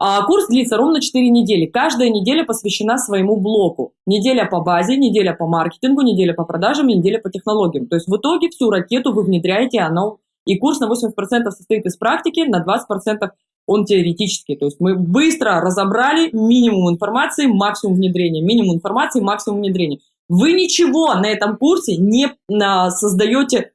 А курс длится ровно 4 недели. Каждая неделя посвящена своему блоку. Неделя по базе, неделя по маркетингу, неделя по продажам, неделя по технологиям. То есть в итоге всю ракету вы внедряете, оно и курс на 80% состоит из практики, на 20% он теоретический. То есть мы быстро разобрали минимум информации, максимум внедрения, минимум информации, максимум внедрения. Вы ничего на этом курсе не создаете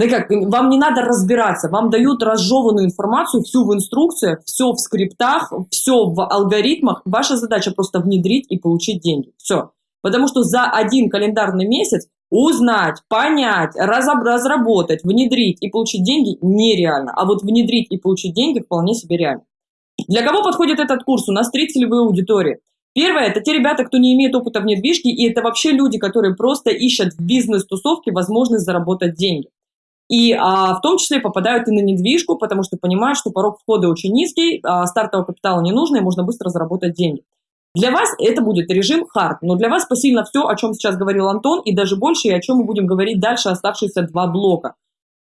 да как, вам не надо разбираться, вам дают разжеванную информацию, всю в инструкциях, все в скриптах, все в алгоритмах. Ваша задача просто внедрить и получить деньги. Все. Потому что за один календарный месяц узнать, понять, разработать, внедрить и получить деньги нереально. А вот внедрить и получить деньги вполне себе реально. Для кого подходит этот курс? У нас три целевые аудитории. Первое – это те ребята, кто не имеет опыта в недвижке, и это вообще люди, которые просто ищут в бизнес-тусовке возможность заработать деньги. И а, в том числе попадают и на недвижку, потому что понимают, что порог входа очень низкий, а, стартового капитала не нужно, и можно быстро заработать деньги. Для вас это будет режим хард, но для вас посильно все, о чем сейчас говорил Антон, и даже больше, и о чем мы будем говорить дальше оставшиеся два блока.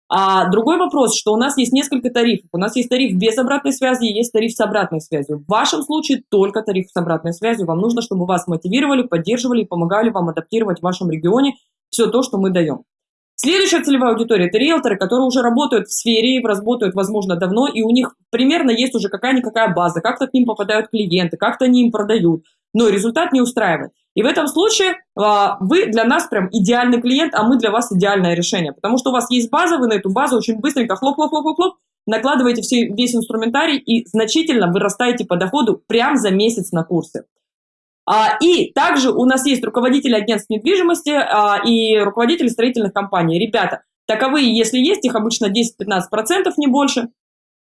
А другой вопрос, что у нас есть несколько тарифов. У нас есть тариф без обратной связи, есть тариф с обратной связью. В вашем случае только тариф с обратной связью. Вам нужно, чтобы вас мотивировали, поддерживали и помогали вам адаптировать в вашем регионе все то, что мы даем. Следующая целевая аудитория – это риэлторы, которые уже работают в сфере, работают, возможно, давно, и у них примерно есть уже какая-никакая база, как-то к ним попадают клиенты, как-то они им продают, но результат не устраивает. И в этом случае а, вы для нас прям идеальный клиент, а мы для вас идеальное решение, потому что у вас есть база, вы на эту базу очень быстренько хлоп-хлоп-хлоп-хлоп, накладываете все, весь инструментарий и значительно вырастаете по доходу прям за месяц на курсы. А, и также у нас есть руководители агентств недвижимости а, и руководители строительных компаний. Ребята, таковые, если есть, их обычно 10-15%, не больше.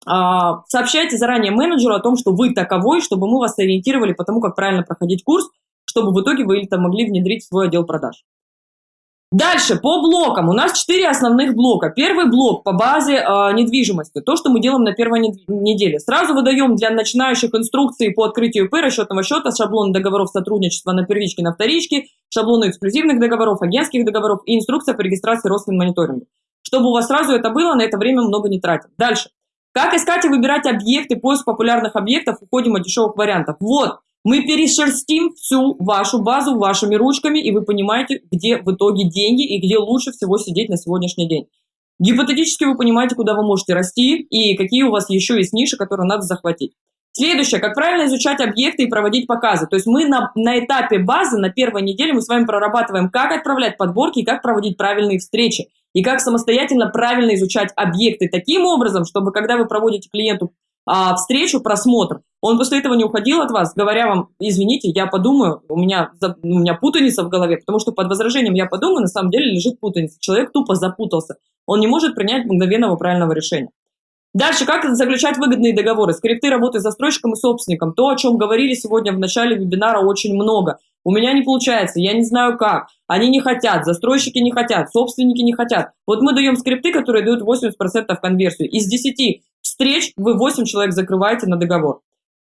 А, сообщайте заранее менеджеру о том, что вы таковой, чтобы мы вас ориентировали по тому, как правильно проходить курс, чтобы в итоге вы это могли внедрить в свой отдел продаж. Дальше, по блокам. У нас четыре основных блока. Первый блок по базе э, недвижимости. То, что мы делаем на первой неделе. Сразу выдаем для начинающих инструкции по открытию ИП, расчетного счета, шаблон договоров сотрудничества на первичке, на вторичке, шаблоны эксклюзивных договоров, агентских договоров и инструкция по регистрации Росфинмониторинга. Чтобы у вас сразу это было, на это время много не тратим. Дальше. Как искать и выбирать объекты, поиск популярных объектов, уходим от дешевых вариантов. Вот, мы перешерстим всю вашу базу вашими ручками, и вы понимаете, где в итоге деньги и где лучше всего сидеть на сегодняшний день. Гипотетически вы понимаете, куда вы можете расти и какие у вас еще есть ниши, которые надо захватить. Следующее, как правильно изучать объекты и проводить показы. То есть мы на, на этапе базы, на первой неделе мы с вами прорабатываем, как отправлять подборки и как проводить правильные встречи. И как самостоятельно правильно изучать объекты таким образом, чтобы когда вы проводите клиенту а, встречу, просмотр, он после этого не уходил от вас, говоря вам, извините, я подумаю, у меня, у меня путаница в голове, потому что под возражением «я подумаю» на самом деле лежит путаница. Человек тупо запутался. Он не может принять мгновенного правильного решения. Дальше, как заключать выгодные договоры, скрипты работы с застройщиком и собственником. То, о чем говорили сегодня в начале вебинара, очень много. У меня не получается, я не знаю как. Они не хотят, застройщики не хотят, собственники не хотят. Вот мы даем скрипты, которые дают 80% конверсию. Из 10 встреч вы 8 человек закрываете на договор.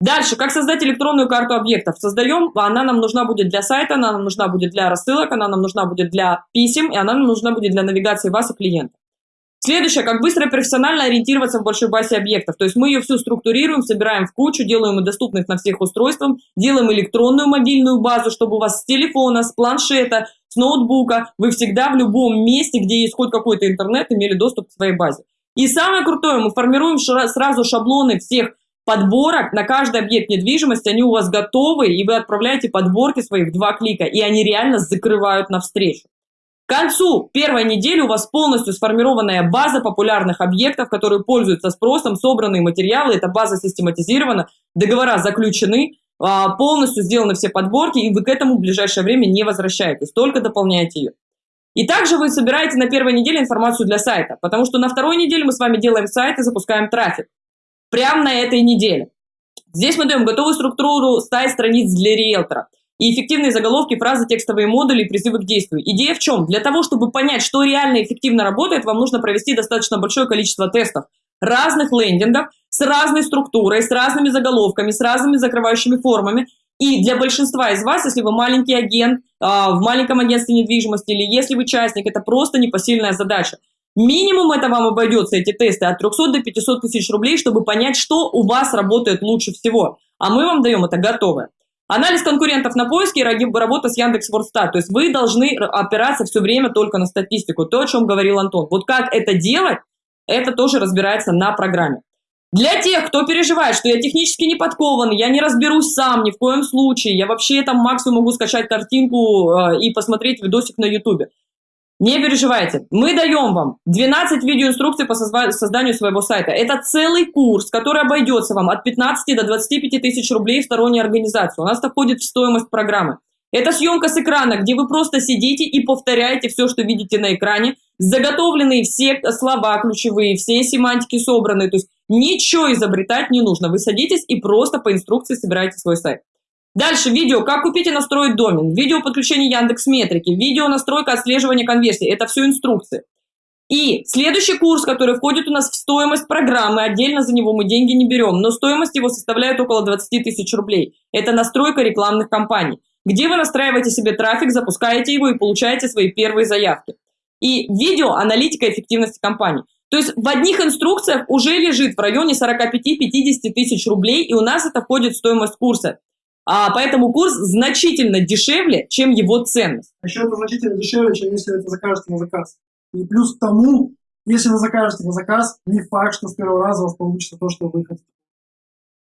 Дальше, как создать электронную карту объектов? Создаем, она нам нужна будет для сайта, она нам нужна будет для рассылок, она нам нужна будет для писем, и она нам нужна будет для навигации вас и клиента. Следующее, как быстро и профессионально ориентироваться в большой базе объектов. То есть мы ее всю структурируем, собираем в кучу, делаем ее доступной на всех устройствах, делаем электронную мобильную базу, чтобы у вас с телефона, с планшета, с ноутбука, вы всегда в любом месте, где есть хоть какой-то интернет, имели доступ к своей базе. И самое крутое, мы формируем сразу шаблоны всех подборок на каждый объект недвижимости, они у вас готовы, и вы отправляете подборки свои в два клика, и они реально закрывают навстречу. К концу первой недели у вас полностью сформированная база популярных объектов, которые пользуются спросом, собранные материалы, эта база систематизирована, договора заключены, а, полностью сделаны все подборки, и вы к этому в ближайшее время не возвращаетесь, только дополняете ее. И также вы собираете на первой неделе информацию для сайта, потому что на второй неделе мы с вами делаем сайт и запускаем трафик. Прямо на этой неделе. Здесь мы даем готовую структуру 100 страниц для риэлтора – и эффективные заголовки, фразы, текстовые модули, призывы к действию. Идея в чем? Для того, чтобы понять, что реально эффективно работает, вам нужно провести достаточно большое количество тестов разных лендингов с разной структурой, с разными заголовками, с разными закрывающими формами. И для большинства из вас, если вы маленький агент, а, в маленьком агентстве недвижимости или если вы частник, это просто непосильная задача. Минимум это вам обойдется, эти тесты, от 300 до 500 тысяч рублей, чтобы понять, что у вас работает лучше всего. А мы вам даем это готовое. Анализ конкурентов на поиске и работа с Яндекс.Вордстат. То есть вы должны опираться все время только на статистику, то, о чем говорил Антон. Вот как это делать, это тоже разбирается на программе. Для тех, кто переживает, что я технически не подкован, я не разберусь сам ни в коем случае, я вообще там максимум могу скачать картинку э, и посмотреть видосик на ютубе. Не переживайте, мы даем вам 12 видеоинструкций по созданию своего сайта. Это целый курс, который обойдется вам от 15 до 25 тысяч рублей в сторонней организации. У нас это входит в стоимость программы. Это съемка с экрана, где вы просто сидите и повторяете все, что видите на экране. Заготовленные все слова ключевые, все семантики собраны. То есть ничего изобретать не нужно. Вы садитесь и просто по инструкции собираете свой сайт. Дальше видео, как купить и настроить домен, видео подключение Яндекс Метрики, видео настройка отслеживания конверсии. Это все инструкции. И следующий курс, который входит у нас в стоимость программы, отдельно за него мы деньги не берем, но стоимость его составляет около 20 тысяч рублей. Это настройка рекламных кампаний, где вы настраиваете себе трафик, запускаете его и получаете свои первые заявки. И видео аналитика эффективности компании. То есть в одних инструкциях уже лежит в районе 45-50 тысяч рублей, и у нас это входит в стоимость курса. А, поэтому курс значительно дешевле, чем его ценность. А еще это значительно дешевле, чем если это закажете на заказ. И плюс к тому, если вы закажете на заказ, не факт, что с первого раза у вас получится то, что вы хотите.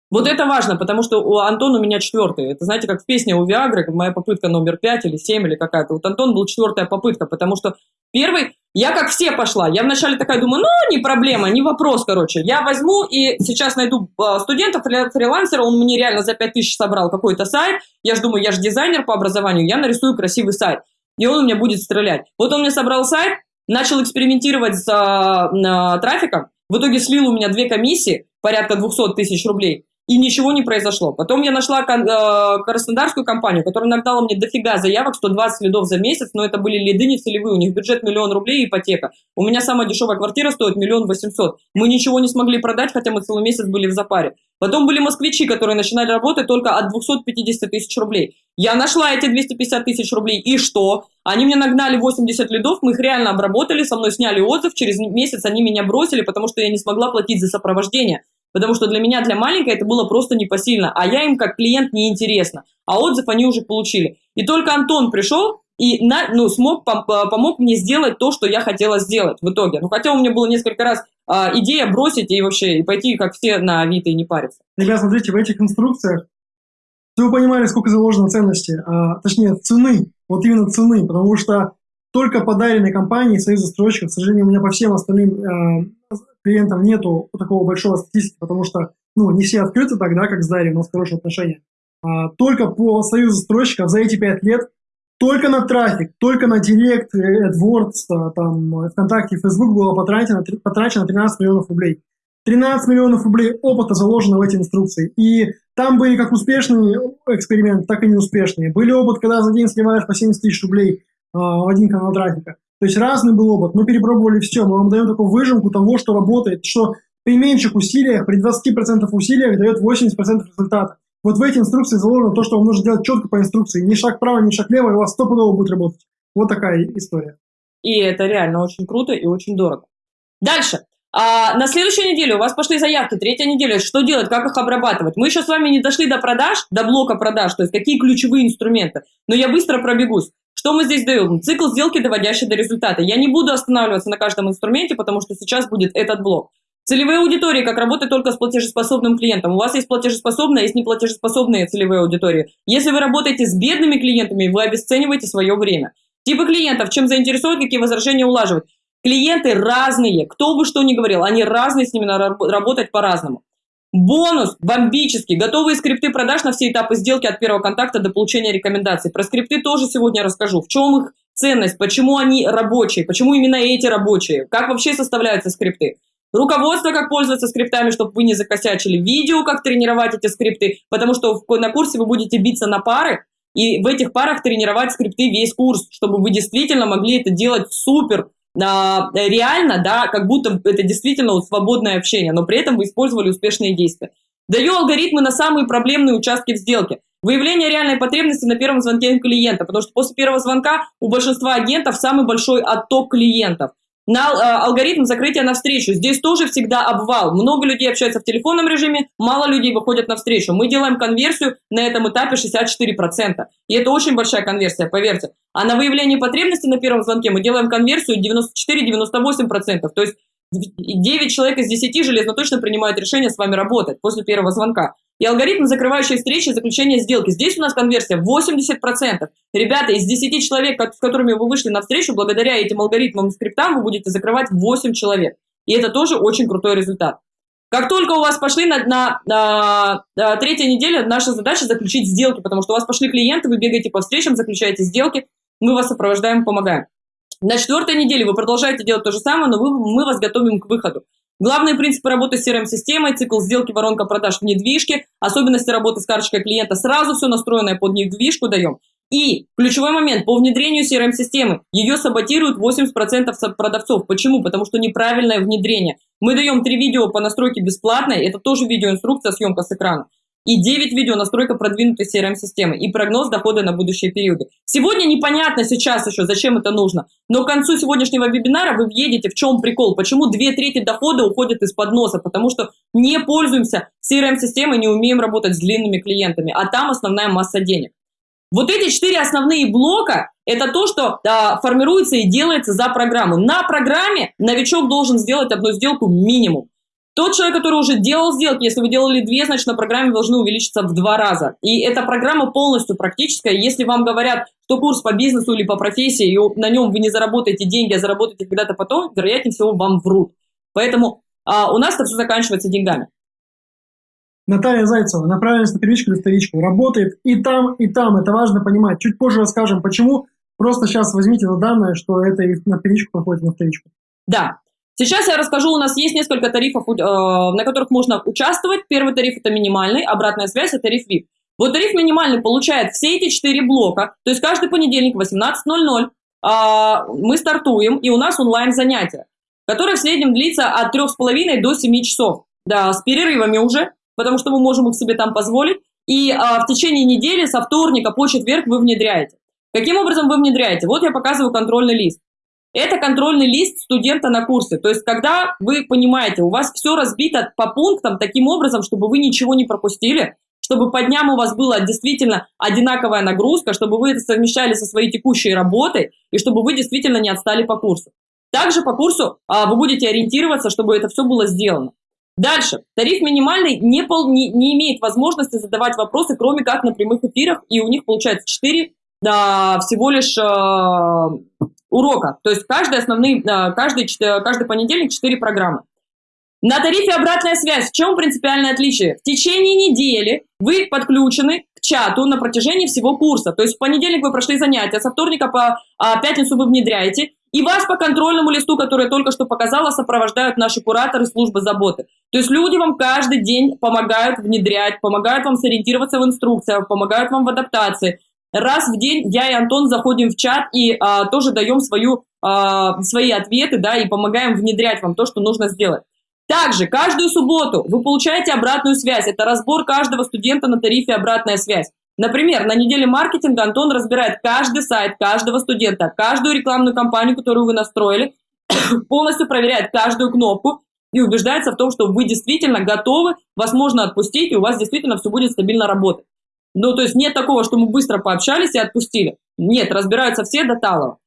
Вот это важно, потому что у Антона у меня четвертый. Это, знаете, как в песне у Виагры, моя попытка номер пять или семь или какая-то. Вот Антон был четвертая попытка, потому что первый, я как все пошла. Я вначале такая думаю, ну, не проблема, не вопрос, короче. Я возьму и сейчас найду а, студента, фрилансера, он мне реально за пять тысяч собрал какой-то сайт. Я же думаю, я же дизайнер по образованию, я нарисую красивый сайт. И он у меня будет стрелять. Вот он мне собрал сайт, начал экспериментировать с а, а, трафиком. В итоге слил у меня две комиссии, порядка 200 тысяч рублей и ничего не произошло. Потом я нашла э, краснодарскую компанию, которая нагнала мне дофига заявок, 120 лидов за месяц, но это были лиды не целевые, у них бюджет миллион рублей и ипотека. У меня самая дешевая квартира стоит миллион восемьсот. Мы ничего не смогли продать, хотя мы целый месяц были в запаре. Потом были москвичи, которые начинали работать только от 250 тысяч рублей. Я нашла эти 250 тысяч рублей, и что? Они мне нагнали 80 лидов, мы их реально обработали, со мной сняли отзыв, через месяц они меня бросили, потому что я не смогла платить за сопровождение. Потому что для меня, для маленькой, это было просто непосильно. А я им как клиент неинтересно. А отзыв они уже получили. И только Антон пришел и на, ну, смог, пом помог мне сделать то, что я хотела сделать в итоге. Ну, хотя у меня было несколько раз а, идея бросить и вообще и пойти, как все, на Авито и не париться. Ребят, смотрите, в этих инструкциях вы понимали, сколько заложено ценности, а, точнее, цены, вот именно цены, потому что только подаренной компании Союз застройщиков, к сожалению, у меня по всем остальным э, клиентам нету такого большого статистики, потому что ну, не все открыты тогда, как с Дарьей, у нас хорошие отношения. А, только по Союзу застройщиков за эти пять лет только на трафик, только на Директ, AdWords, э, там, ВКонтакте Facebook было потрачено, потрачено 13 миллионов рублей. 13 миллионов рублей опыта заложено в эти инструкции. И там были как успешные эксперименты, так и неуспешные. Были опыт, когда за день сливаешь по 70 тысяч рублей э, один канал трафика. То есть разный был опыт. Мы перепробовали все. Мы вам даем такую выжимку того, что работает, что при меньших усилиях, при 20% усилиях дает 80% результата. Вот в эти инструкции заложено то, что вам нужно делать четко по инструкции. Ни шаг вправо, ни шаг влево, и у вас стопудово будет работать. Вот такая история. И это реально очень круто и очень дорого. Дальше. А на следующей неделе у вас пошли заявки, третья неделя, что делать, как их обрабатывать. Мы еще с вами не дошли до продаж, до блока продаж, то есть какие ключевые инструменты, но я быстро пробегусь. Что мы здесь даем? Цикл сделки, доводящий до результата. Я не буду останавливаться на каждом инструменте, потому что сейчас будет этот блок. Целевые аудитории, как работать только с платежеспособным клиентом. У вас есть платежеспособные, есть неплатежеспособные целевые аудитории. Если вы работаете с бедными клиентами, вы обесцениваете свое время. Типы клиентов, чем заинтересовать, какие возражения улаживать. Клиенты разные, кто бы что ни говорил, они разные, с ними надо работать по-разному. Бонус бомбический. Готовые скрипты продаж на все этапы сделки от первого контакта до получения рекомендаций. Про скрипты тоже сегодня расскажу. В чем их ценность, почему они рабочие, почему именно эти рабочие, как вообще составляются скрипты. Руководство, как пользоваться скриптами, чтобы вы не закосячили. Видео, как тренировать эти скрипты, потому что на курсе вы будете биться на пары, и в этих парах тренировать скрипты весь курс, чтобы вы действительно могли это делать супер реально, да, как будто это действительно вот свободное общение, но при этом вы использовали успешные действия. Даю алгоритмы на самые проблемные участки в сделке. Выявление реальной потребности на первом звонке клиента, потому что после первого звонка у большинства агентов самый большой отток клиентов. На э, алгоритм закрытия на встречу. Здесь тоже всегда обвал. Много людей общаются в телефонном режиме, мало людей выходят на встречу. Мы делаем конверсию на этом этапе 64%. И это очень большая конверсия, поверьте. А на выявление потребности на первом звонке мы делаем конверсию 94-98%. То есть 9 человек из 10 железно точно принимают решение с вами работать после первого звонка. И алгоритм закрывающей встречи заключения сделки. Здесь у нас конверсия 80%. Ребята, из 10 человек, с которыми вы вышли на встречу, благодаря этим алгоритмам и скриптам вы будете закрывать 8 человек. И это тоже очень крутой результат. Как только у вас пошли на, на, на, на третья неделя, наша задача заключить сделки, потому что у вас пошли клиенты, вы бегаете по встречам, заключаете сделки, мы вас сопровождаем, помогаем. На четвертой неделе вы продолжаете делать то же самое, но вы, мы вас готовим к выходу. Главные принципы работы с CRM-системой, цикл сделки, воронка продаж в недвижке, особенности работы с карточкой клиента, сразу все настроенное под недвижку даем. И ключевой момент по внедрению CRM-системы. Ее саботируют 80% продавцов. Почему? Потому что неправильное внедрение. Мы даем три видео по настройке бесплатной, это тоже видеоинструкция, съемка с экрана и 9 видео настройка продвинутой CRM-системы и прогноз дохода на будущие периоды. Сегодня непонятно сейчас еще, зачем это нужно, но к концу сегодняшнего вебинара вы въедете, в чем прикол, почему две трети дохода уходят из-под носа, потому что не пользуемся CRM-системой, не умеем работать с длинными клиентами, а там основная масса денег. Вот эти четыре основные блока – это то, что а, формируется и делается за программу. На программе новичок должен сделать одну сделку минимум. Тот человек, который уже делал сделки, если вы делали две, значит на программе должны увеличиться в два раза. И эта программа полностью практическая. Если вам говорят, что курс по бизнесу или по профессии, и на нем вы не заработаете деньги, а заработаете когда-то потом, вероятнее всего вам врут. Поэтому а, у нас это все заканчивается деньгами. Наталья Зайцева, направленность на первичку или вторичку, работает и там, и там. Это важно понимать. Чуть позже расскажем, почему. Просто сейчас возьмите на данное, что это и на первичку проходит, и на вторичку. Да, Сейчас я расскажу, у нас есть несколько тарифов, э, на которых можно участвовать. Первый тариф это минимальный, обратная связь это тариф VIP. Вот тариф минимальный получает все эти четыре блока, то есть каждый понедельник в 18.00 а, мы стартуем, и у нас онлайн занятия, которые в среднем длится от 3,5 до 7 часов, да, с перерывами уже, потому что мы можем их себе там позволить, и а, в течение недели со вторника по четверг вы внедряете. Каким образом вы внедряете? Вот я показываю контрольный лист. Это контрольный лист студента на курсе. То есть, когда вы понимаете, у вас все разбито по пунктам таким образом, чтобы вы ничего не пропустили, чтобы по дням у вас была действительно одинаковая нагрузка, чтобы вы это совмещали со своей текущей работой и чтобы вы действительно не отстали по курсу. Также по курсу а, вы будете ориентироваться, чтобы это все было сделано. Дальше. Тариф минимальный не, пол, не, не имеет возможности задавать вопросы, кроме как на прямых эфирах, и у них получается 4 да, всего лишь э, урока. То есть каждый, основные, э, каждый, каждый понедельник 4 программы. На тарифе обратная связь. В чем принципиальное отличие? В течение недели вы подключены к чату на протяжении всего курса. То есть в понедельник вы прошли занятия, со вторника по а, пятницу вы внедряете, и вас по контрольному листу, который я только что показала, сопровождают наши кураторы службы заботы. То есть люди вам каждый день помогают внедрять, помогают вам сориентироваться в инструкциях, помогают вам в адаптации, Раз в день я и Антон заходим в чат и а, тоже даем свою, а, свои ответы, да, и помогаем внедрять вам то, что нужно сделать. Также каждую субботу вы получаете обратную связь. Это разбор каждого студента на тарифе «Обратная связь». Например, на неделе маркетинга Антон разбирает каждый сайт каждого студента, каждую рекламную кампанию, которую вы настроили, полностью проверяет каждую кнопку и убеждается в том, что вы действительно готовы, вас можно отпустить, и у вас действительно все будет стабильно работать. Ну, то есть нет такого, что мы быстро пообщались и отпустили. Нет, разбираются все до талого.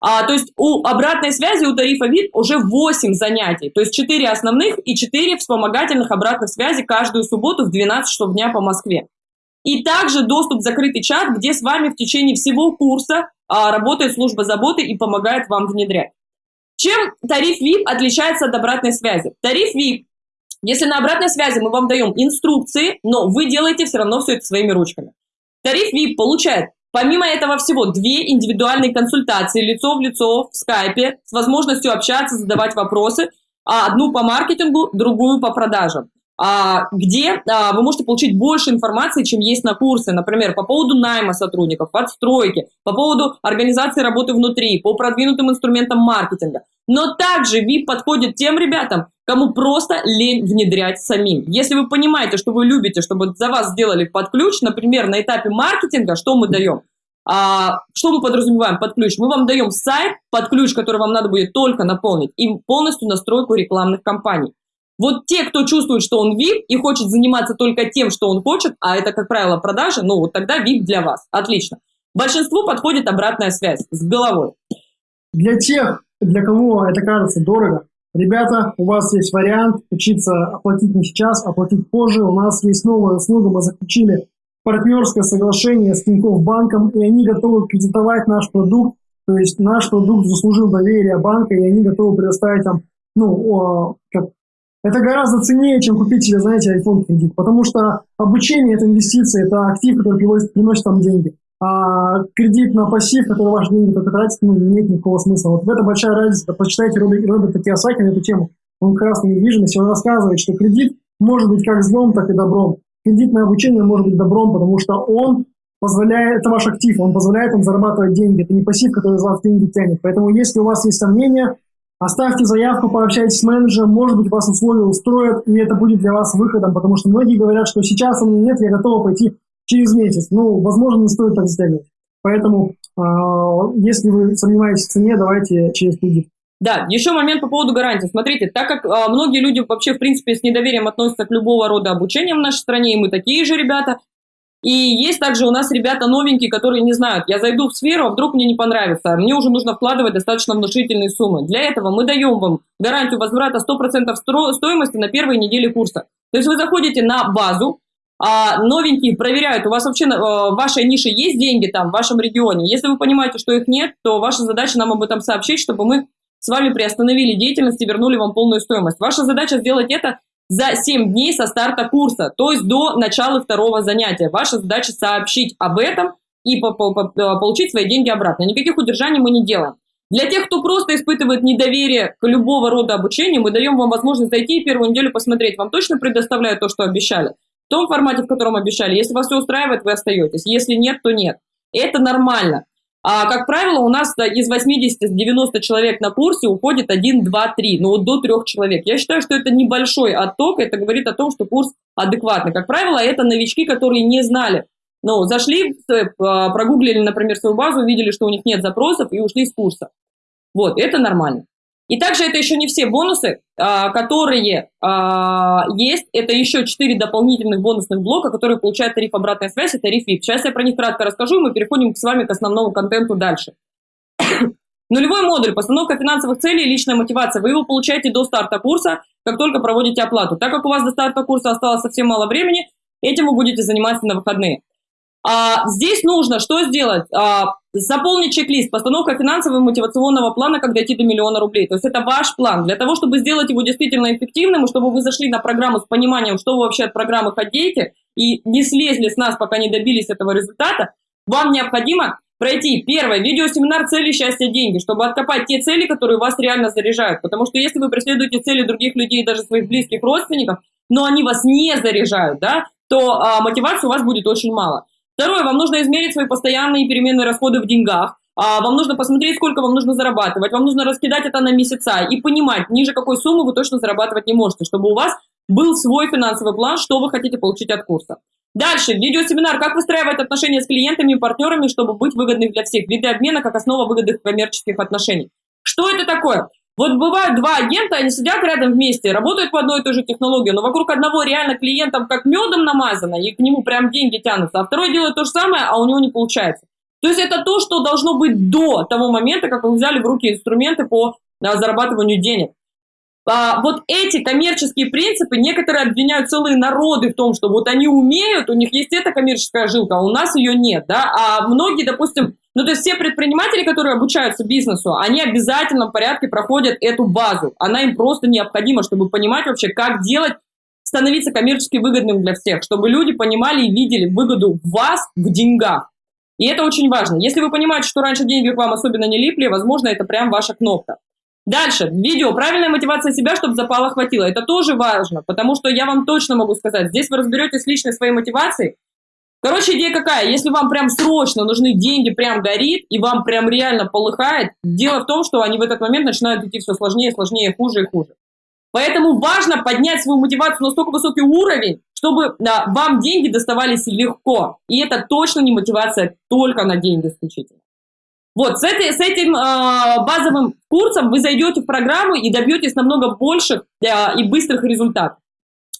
А, то есть у обратной связи у тарифа ВИП уже 8 занятий, то есть 4 основных и 4 вспомогательных обратных связи каждую субботу в 12 часов дня по Москве. И также доступ в закрытый чат, где с вами в течение всего курса а, работает служба заботы и помогает вам внедрять. Чем тариф VIP отличается от обратной связи? Тариф VIP если на обратной связи мы вам даем инструкции, но вы делаете все равно все это своими ручками. Тариф VIP получает Помимо этого всего, две индивидуальные консультации лицо в лицо в скайпе с возможностью общаться, задавать вопросы, а одну по маркетингу, другую по продажам. А, где а, вы можете получить больше информации, чем есть на курсе, например, по поводу найма сотрудников, отстройки, по поводу организации работы внутри, по продвинутым инструментам маркетинга. Но также VIP подходит тем ребятам, кому просто лень внедрять самим. Если вы понимаете, что вы любите, чтобы за вас сделали под ключ, например, на этапе маркетинга, что мы даем? А, что мы подразумеваем под ключ? Мы вам даем сайт под ключ, который вам надо будет только наполнить, и полностью настройку рекламных кампаний. Вот те, кто чувствует, что он VIP и хочет заниматься только тем, что он хочет, а это, как правило, продажи, ну вот тогда VIP для вас. Отлично. Большинству подходит обратная связь с головой. Для тех, для кого это кажется дорого, ребята, у вас есть вариант учиться оплатить не сейчас, оплатить позже. У нас есть новая услуга, мы заключили партнерское соглашение с Тинькофф банком, и они готовы кредитовать наш продукт, то есть наш продукт заслужил доверие банка, и они готовы предоставить там, ну, как, это гораздо ценнее, чем купить себе, знаете, iPhone кредит, потому что обучение – это инвестиции, это актив, который приносит, приносит там деньги. А кредит на пассив, который ваши деньги только тратит, ну, имеет никакого смысла. Вот в этом большая разница. Почитайте Роберта Киосаки на эту тему. Он как раз на недвижимости, он рассказывает, что кредит может быть как злом, так и добром кредитное обучение может быть добром, потому что он позволяет, это ваш актив, он позволяет вам зарабатывать деньги, это не пассив, который из вас деньги тянет. Поэтому если у вас есть сомнения, оставьте заявку, пообщайтесь с менеджером, может быть, вас условия устроят, и это будет для вас выходом, потому что многие говорят, что сейчас у меня нет, я готова пойти через месяц. Ну, возможно, не стоит так затягивать. Поэтому, э, если вы сомневаетесь в цене, давайте через кредит. Да, еще момент по поводу гарантии. Смотрите, так как а, многие люди вообще, в принципе, с недоверием относятся к любого рода обучения в нашей стране, и мы такие же ребята, и есть также у нас ребята новенькие, которые не знают, я зайду в сферу, а вдруг мне не понравится, мне уже нужно вкладывать достаточно внушительные суммы. Для этого мы даем вам гарантию возврата 100% стоимости на первой неделе курса. То есть вы заходите на базу, а новенькие проверяют, у вас вообще а, в вашей нише есть деньги там, в вашем регионе. Если вы понимаете, что их нет, то ваша задача нам об этом сообщить, чтобы мы с вами приостановили деятельность и вернули вам полную стоимость. Ваша задача сделать это за 7 дней со старта курса, то есть до начала второго занятия. Ваша задача сообщить об этом и -по получить свои деньги обратно. Никаких удержаний мы не делаем. Для тех, кто просто испытывает недоверие к любого рода обучению, мы даем вам возможность зайти и первую неделю посмотреть. Вам точно предоставляют то, что обещали? В том формате, в котором обещали. Если вас все устраивает, вы остаетесь. Если нет, то нет. Это нормально. А, как правило, у нас из 80-90 человек на курсе уходит 1, 2, 3, ну вот до 3 человек. Я считаю, что это небольшой отток, это говорит о том, что курс адекватный. Как правило, это новички, которые не знали. Ну, зашли, э, прогуглили, например, свою базу, увидели, что у них нет запросов и ушли с курса. Вот, это нормально. И также это еще не все бонусы, а, которые а, есть. Это еще 4 дополнительных бонусных блока, которые получают тариф обратная связь и тариф VIP. Сейчас я про них кратко расскажу, и мы переходим с вами к основному контенту дальше. Нулевой модуль, постановка финансовых целей личная мотивация. Вы его получаете до старта курса, как только проводите оплату. Так как у вас до старта курса осталось совсем мало времени, этим вы будете заниматься на выходные. А, здесь нужно что сделать? А, заполнить чек-лист, постановка финансового мотивационного плана, как дойти до миллиона рублей. То есть это ваш план. Для того, чтобы сделать его действительно эффективным, и чтобы вы зашли на программу с пониманием, что вы вообще от программы хотите, и не слезли с нас, пока не добились этого результата, вам необходимо пройти первое видеосеминар «Цели, счастья, деньги», чтобы откопать те цели, которые вас реально заряжают. Потому что если вы преследуете цели других людей, даже своих близких родственников, но они вас не заряжают, да, то а, мотивации у вас будет очень мало. Второе, вам нужно измерить свои постоянные переменные расходы в деньгах. А, вам нужно посмотреть, сколько вам нужно зарабатывать. Вам нужно раскидать это на месяца и понимать, ниже какой суммы вы точно зарабатывать не можете, чтобы у вас был свой финансовый план, что вы хотите получить от курса. Дальше, видеосеминар «Как выстраивать отношения с клиентами и партнерами, чтобы быть выгодным для всех». Виды обмена как основа выгодных коммерческих отношений. Что это такое? Вот бывают два агента, они сидят рядом вместе, работают по одной и той же технологии, но вокруг одного реально клиентам как медом намазано, и к нему прям деньги тянутся, а второй делает то же самое, а у него не получается. То есть это то, что должно быть до того момента, как вы взяли в руки инструменты по да, зарабатыванию денег. А, вот эти коммерческие принципы, некоторые обвиняют целые народы в том, что вот они умеют, у них есть эта коммерческая жилка, а у нас ее нет, да, а многие, допустим, ну, то есть все предприниматели, которые обучаются бизнесу, они обязательно в порядке проходят эту базу. Она им просто необходима, чтобы понимать вообще, как делать, становиться коммерчески выгодным для всех, чтобы люди понимали и видели выгоду в вас в деньгах. И это очень важно. Если вы понимаете, что раньше деньги к вам особенно не липли, возможно, это прям ваша кнопка. Дальше, видео, правильная мотивация себя, чтобы запала хватило. Это тоже важно, потому что я вам точно могу сказать, здесь вы разберетесь личной своей мотивацией, Короче, идея какая? Если вам прям срочно нужны деньги, прям горит, и вам прям реально полыхает, дело в том, что они в этот момент начинают идти все сложнее, сложнее, хуже и хуже. Поэтому важно поднять свою мотивацию на настолько высокий уровень, чтобы да, вам деньги доставались легко. И это точно не мотивация только на деньги исключительно. Вот, с, этой, с этим э, базовым курсом вы зайдете в программу и добьетесь намного больших э, и быстрых результатов.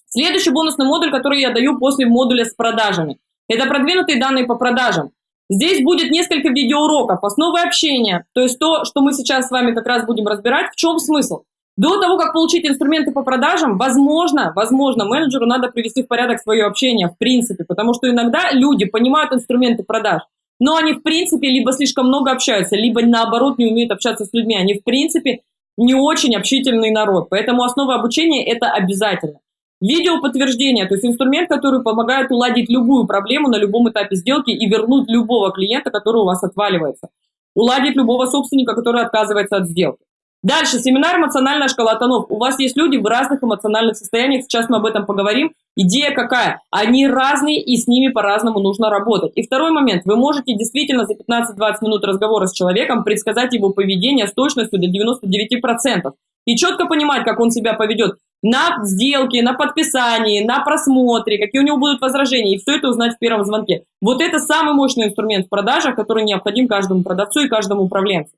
Следующий бонусный модуль, который я даю после модуля с продажами, это продвинутые данные по продажам. Здесь будет несколько видеоуроков, основы общения, то есть то, что мы сейчас с вами как раз будем разбирать. В чем смысл? До того, как получить инструменты по продажам, возможно, возможно, менеджеру надо привести в порядок свое общение, в принципе, потому что иногда люди понимают инструменты продаж, но они, в принципе, либо слишком много общаются, либо, наоборот, не умеют общаться с людьми. Они, в принципе, не очень общительный народ, поэтому основа обучения – это обязательно. Видео подтверждение, то есть инструмент, который помогает уладить любую проблему на любом этапе сделки и вернуть любого клиента, который у вас отваливается. Уладить любого собственника, который отказывается от сделки. Дальше, семинар «Эмоциональная шкала тонов». У вас есть люди в разных эмоциональных состояниях, сейчас мы об этом поговорим. Идея какая? Они разные, и с ними по-разному нужно работать. И второй момент. Вы можете действительно за 15-20 минут разговора с человеком предсказать его поведение с точностью до 99%. И четко понимать, как он себя поведет на сделке, на подписании, на просмотре, какие у него будут возражения, и все это узнать в первом звонке. Вот это самый мощный инструмент в продажах, который необходим каждому продавцу и каждому управленцу.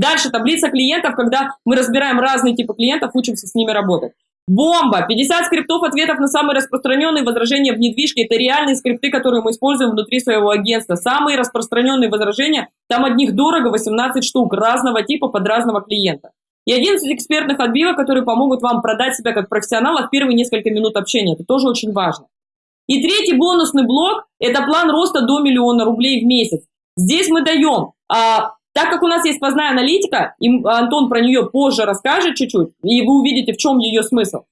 Дальше таблица клиентов, когда мы разбираем разные типы клиентов, учимся с ними работать. Бомба! 50 скриптов ответов на самые распространенные возражения в недвижке. Это реальные скрипты, которые мы используем внутри своего агентства. Самые распространенные возражения, там одних дорого 18 штук разного типа под разного клиента. И 11 экспертных отбивок, которые помогут вам продать себя как профессионала в первые несколько минут общения. Это тоже очень важно. И третий бонусный блок – это план роста до миллиона рублей в месяц. Здесь мы даем а, так как у нас есть сквозная аналитика, и Антон про нее позже расскажет чуть-чуть, и вы увидите, в чем ее смысл.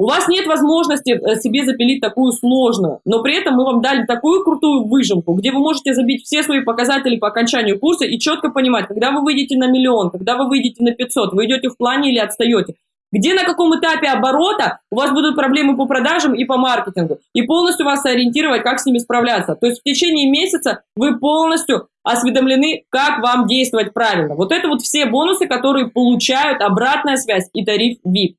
У вас нет возможности э, себе запилить такую сложную, но при этом мы вам дали такую крутую выжимку, где вы можете забить все свои показатели по окончанию курса и четко понимать, когда вы выйдете на миллион, когда вы выйдете на 500, вы идете в плане или отстаете. Где на каком этапе оборота у вас будут проблемы по продажам и по маркетингу. И полностью вас ориентировать, как с ними справляться. То есть в течение месяца вы полностью осведомлены, как вам действовать правильно. Вот это вот все бонусы, которые получают обратная связь и тариф VIP.